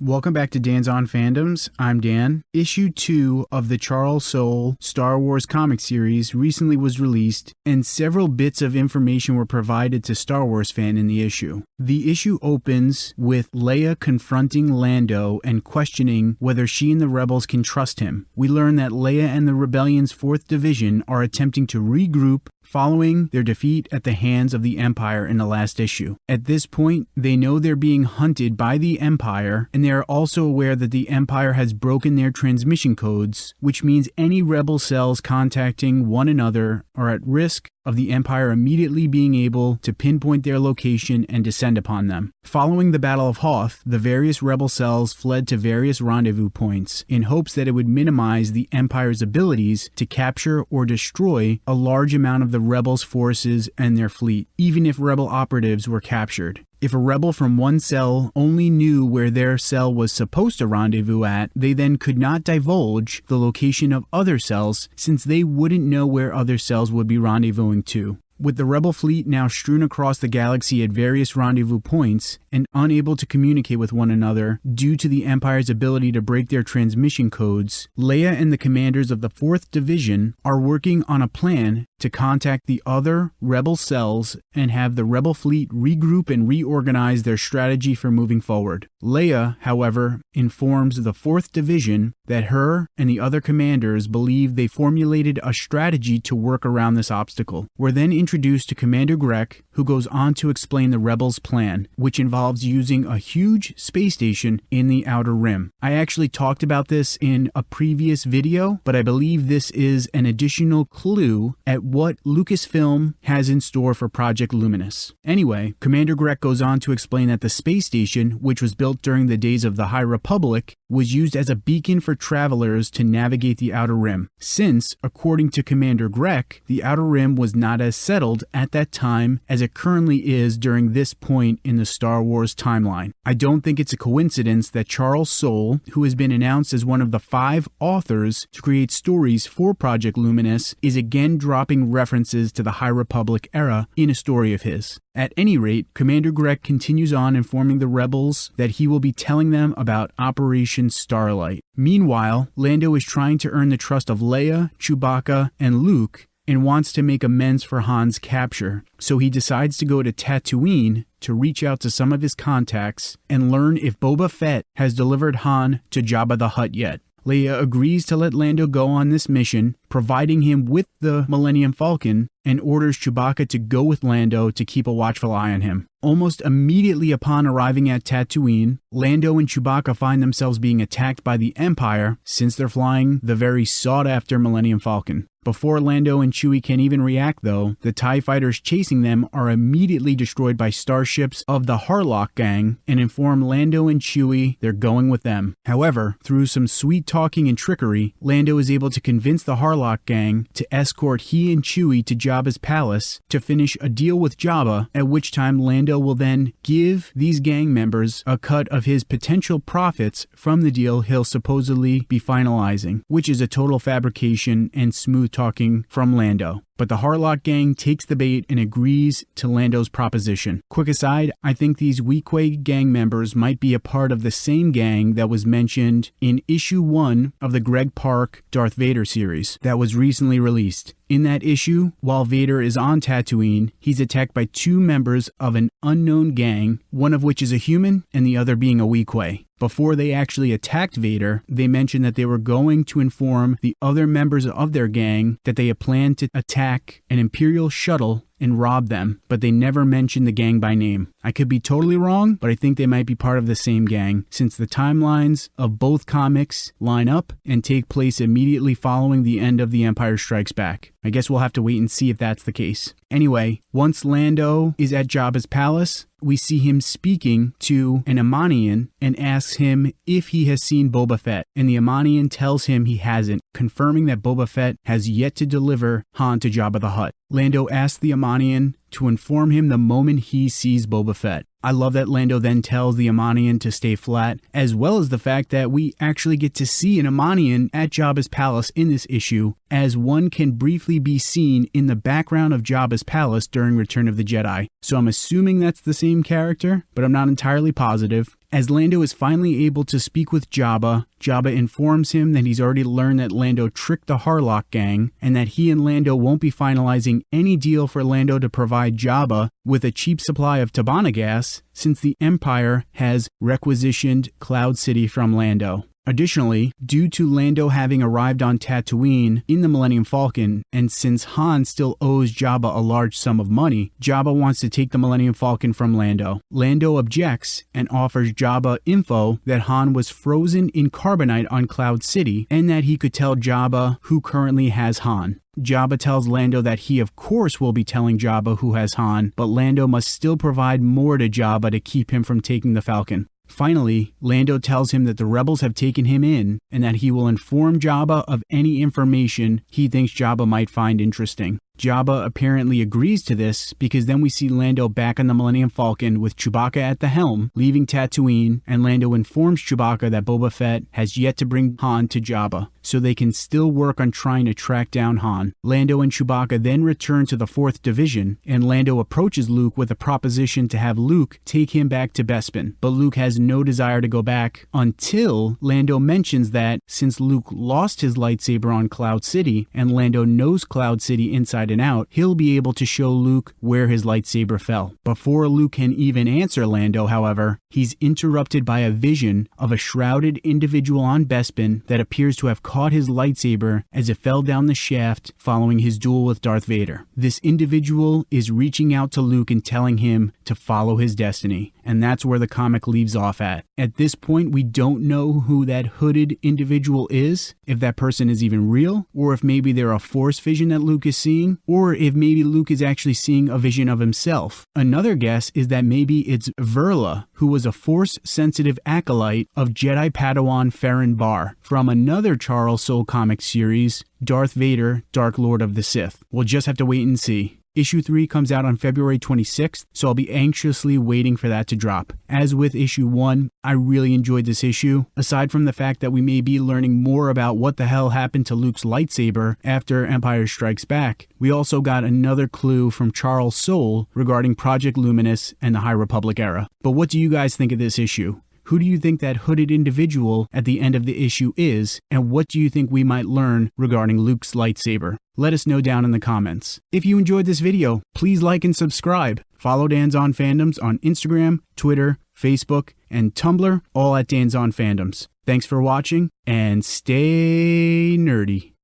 Welcome back to Dan's On Fandoms. I'm Dan. Issue 2 of the Charles Soule Star Wars comic series recently was released, and several bits of information were provided to Star Wars fan in the issue. The issue opens with Leia confronting Lando and questioning whether she and the rebels can trust him. We learn that Leia and the rebellion's 4th Division are attempting to regroup following their defeat at the hands of the Empire in the last issue. At this point, they know they're being hunted by the Empire, and they are also aware that the Empire has broken their transmission codes, which means any rebel cells contacting one another are at risk of the Empire immediately being able to pinpoint their location and descend upon them. Following the Battle of Hoth, the various rebel cells fled to various rendezvous points in hopes that it would minimize the Empire's abilities to capture or destroy a large amount of the rebels' forces and their fleet, even if rebel operatives were captured. If a rebel from one cell only knew where their cell was supposed to rendezvous at, they then could not divulge the location of other cells since they wouldn't know where other cells would be rendezvousing to. With the rebel fleet now strewn across the galaxy at various rendezvous points and unable to communicate with one another due to the Empire's ability to break their transmission codes, Leia and the commanders of the 4th Division are working on a plan to contact the other rebel cells and have the rebel fleet regroup and reorganize their strategy for moving forward. Leia, however, informs the 4th Division that her and the other commanders believe they formulated a strategy to work around this obstacle. We're then introduced to Commander Grek, who goes on to explain the rebels' plan, which involves using a huge space station in the Outer Rim. I actually talked about this in a previous video, but I believe this is an additional clue at what Lucasfilm has in store for Project Luminous. Anyway, Commander Grek goes on to explain that the space station, which was built during the days of the High Republic, was used as a beacon for travelers to navigate the Outer Rim, since, according to Commander Grek, the Outer Rim was not as settled at that time as it currently is during this point in the Star Wars timeline. I don't think it's a coincidence that Charles Soule, who has been announced as one of the five authors to create stories for Project Luminous, is again dropping references to the High Republic era in a story of his. At any rate, Commander Grek continues on informing the rebels that he will be telling them about Operation Starlight. Meanwhile, Lando is trying to earn the trust of Leia, Chewbacca, and Luke and wants to make amends for Han's capture. So he decides to go to Tatooine to reach out to some of his contacts and learn if Boba Fett has delivered Han to Jabba the Hutt yet. Leia agrees to let Lando go on this mission, providing him with the Millennium Falcon, and orders Chewbacca to go with Lando to keep a watchful eye on him. Almost immediately upon arriving at Tatooine, Lando and Chewbacca find themselves being attacked by the Empire since they're flying the very sought after Millennium Falcon. Before Lando and Chewie can even react, though, the TIE fighters chasing them are immediately destroyed by starships of the Harlock gang and inform Lando and Chewie they're going with them. However, through some sweet talking and trickery, Lando is able to convince the Harlock gang to escort he and Chewie to Jabba's palace to finish a deal with Jabba, at which time Lando will then give these gang members a cut of his potential profits from the deal he'll supposedly be finalizing, which is a total fabrication and smooth talking from Lando. But the Harlock gang takes the bait and agrees to Lando's proposition. Quick aside, I think these Weequay gang members might be a part of the same gang that was mentioned in issue 1 of the Greg Pak Darth Vader series that was recently released. In that issue, while Vader is on Tatooine, he's attacked by two members of an unknown gang, one of which is a human and the other being a Weequay. Before they actually attacked Vader, they mentioned that they were going to inform the other members of their gang that they had planned to attack an Imperial shuttle and rob them, but they never mentioned the gang by name. I could be totally wrong, but I think they might be part of the same gang, since the timelines of both comics line up and take place immediately following the end of The Empire Strikes Back. I guess we'll have to wait and see if that's the case. Anyway, once Lando is at Jabba's palace, we see him speaking to an Amanian and asks him if he has seen Boba Fett. And the Amanian tells him he hasn't, confirming that Boba Fett has yet to deliver Han to Jabba the Hutt. Lando asks the Amanian to inform him the moment he sees Boba Fett. I love that Lando then tells the Amanian to stay flat, as well as the fact that we actually get to see an Amanian at Jabba's palace in this issue, as one can briefly be seen in the background of Jabba's palace during Return of the Jedi. So I'm assuming that's the same character, but I'm not entirely positive. As Lando is finally able to speak with Jabba, Jabba informs him that he's already learned that Lando tricked the Harlock gang and that he and Lando won't be finalizing any deal for Lando to provide Jabba with a cheap supply of Tibanna gas since the Empire has requisitioned Cloud City from Lando. Additionally, due to Lando having arrived on Tatooine in the Millennium Falcon, and since Han still owes Jabba a large sum of money, Jabba wants to take the Millennium Falcon from Lando. Lando objects and offers Jabba info that Han was frozen in carbonite on Cloud City and that he could tell Jabba who currently has Han. Jabba tells Lando that he, of course, will be telling Jabba who has Han, but Lando must still provide more to Jabba to keep him from taking the Falcon. Finally, Lando tells him that the rebels have taken him in and that he will inform Jabba of any information he thinks Jabba might find interesting. Jabba apparently agrees to this because then we see Lando back on the Millennium Falcon with Chewbacca at the helm, leaving Tatooine, and Lando informs Chewbacca that Boba Fett has yet to bring Han to Jabba, so they can still work on trying to track down Han. Lando and Chewbacca then return to the 4th Division, and Lando approaches Luke with a proposition to have Luke take him back to Bespin, but Luke has no desire to go back until Lando mentions that since Luke lost his lightsaber on Cloud City, and Lando knows Cloud City inside inside and out, he'll be able to show Luke where his lightsaber fell. Before Luke can even answer Lando, however, he's interrupted by a vision of a shrouded individual on Bespin that appears to have caught his lightsaber as it fell down the shaft following his duel with Darth Vader. This individual is reaching out to Luke and telling him to follow his destiny, and that's where the comic leaves off at. At this point, we don't know who that hooded individual is, if that person is even real, or if maybe they're a force vision that Luke is seeing, or if maybe Luke is actually seeing a vision of himself. Another guess is that maybe it's Verla, who was a force sensitive acolyte of Jedi Padawan Ferren Barr from another Charles Soule comic series, Darth Vader, Dark Lord of the Sith. We'll just have to wait and see. Issue 3 comes out on February 26th, so I'll be anxiously waiting for that to drop. As with issue 1, I really enjoyed this issue. Aside from the fact that we may be learning more about what the hell happened to Luke's lightsaber after Empire Strikes Back, we also got another clue from Charles Soule regarding Project Luminous and the High Republic era. But what do you guys think of this issue? Who do you think that hooded individual at the end of the issue is, and what do you think we might learn regarding Luke's lightsaber? Let us know down in the comments. If you enjoyed this video, please like and subscribe. Follow Dan's On Fandoms on Instagram, Twitter, Facebook, and Tumblr, all at Dan's On Fandoms. Thanks for watching, and stay nerdy.